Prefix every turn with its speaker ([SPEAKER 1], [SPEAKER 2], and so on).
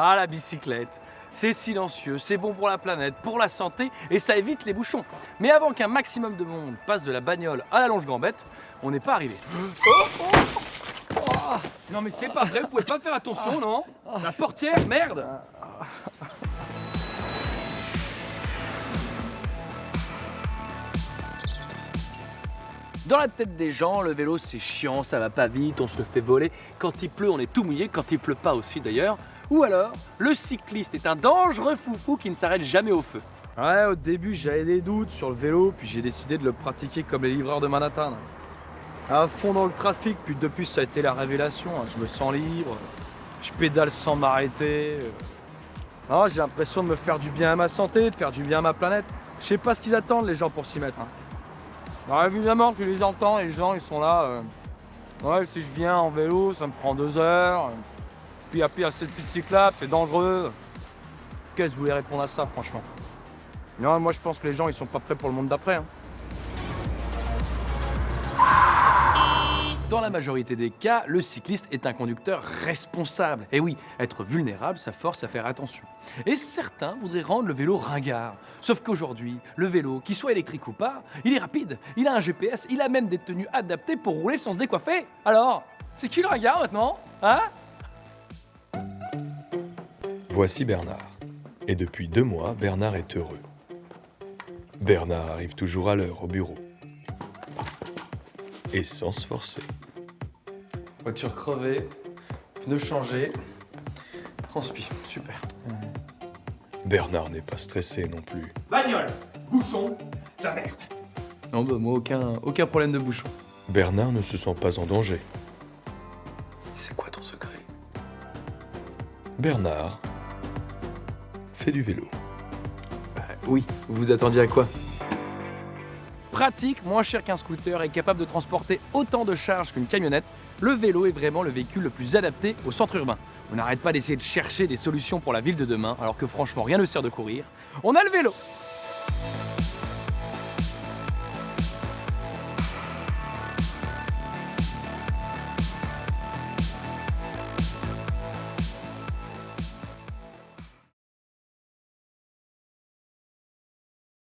[SPEAKER 1] Ah, la bicyclette c'est silencieux, c'est bon pour la planète, pour la santé et ça évite les bouchons. Mais avant qu'un maximum de monde passe de la bagnole à la longe gambette, on n'est pas arrivé. non mais c'est pas vrai, vous pouvez pas faire attention, non? La portière, merde Dans la tête des gens, le vélo c'est chiant, ça va pas vite, on se fait voler. Quand il pleut, on est tout mouillé, quand il pleut pas aussi d'ailleurs. Ou alors, le cycliste est un dangereux foufou qui ne s'arrête jamais au feu.
[SPEAKER 2] Ouais, au début j'avais des doutes sur le vélo, puis j'ai décidé de le pratiquer comme les livreurs de Manhattan. À fond dans le trafic, puis depuis ça a été la révélation. hein. Je me sens libre, je pédale sans m'arrêter. Ah, j'ai l'impression de me faire du bien à ma santé, de faire du bien à ma planète. Je sais pas ce qu'ils attendent les gens pour s'y mettre. hein. Alors évidemment, tu les entends, les gens ils sont là. euh, Ouais, si je viens en vélo, ça me prend deux heures. Puis y a cette piste cyclable, c'est dangereux. Qu'est-ce que vous voulez répondre à ça, franchement? Non, moi je pense que les gens ils sont pas prêts pour le monde d'après. hein.
[SPEAKER 1] Dans la majorité des cas, le cycliste est un conducteur responsable. Et oui, être vulnérable, ça force à faire attention. Et certains voudraient rendre le vélo ringard. Sauf qu'aujourd'hui, le vélo, qu'il soit électrique ou pas, il est rapide, il a un GPS, il a même des tenues adaptées pour rouler sans se décoiffer. Alors, c'est qui le ringard maintenant? Hein?
[SPEAKER 3] Voici Bernard. Et depuis deux mois, Bernard est heureux. Bernard arrive toujours à l'heure au bureau. Et sans se forcer.
[SPEAKER 1] Voiture crevée, pneus changés, transpi, super.
[SPEAKER 3] Bernard n'est pas stressé non plus.
[SPEAKER 1] Bagnole, bouchon, la merde. Non, bah moi, aucun, aucun problème de bouchon.
[SPEAKER 3] Bernard ne se sent pas en danger.
[SPEAKER 1] C'est quoi ton secret?
[SPEAKER 3] Bernard fait du vélo.
[SPEAKER 1] Oui, vous vous attendiez à quoi? Pratique, moins cher qu'un scooter et capable de transporter autant de charges qu'une camionnette, le vélo est vraiment le véhicule le plus adapté au centre urbain. On n'arrête pas d'essayer de chercher des solutions pour la ville de demain, alors que franchement rien ne sert de courir. On a le vélo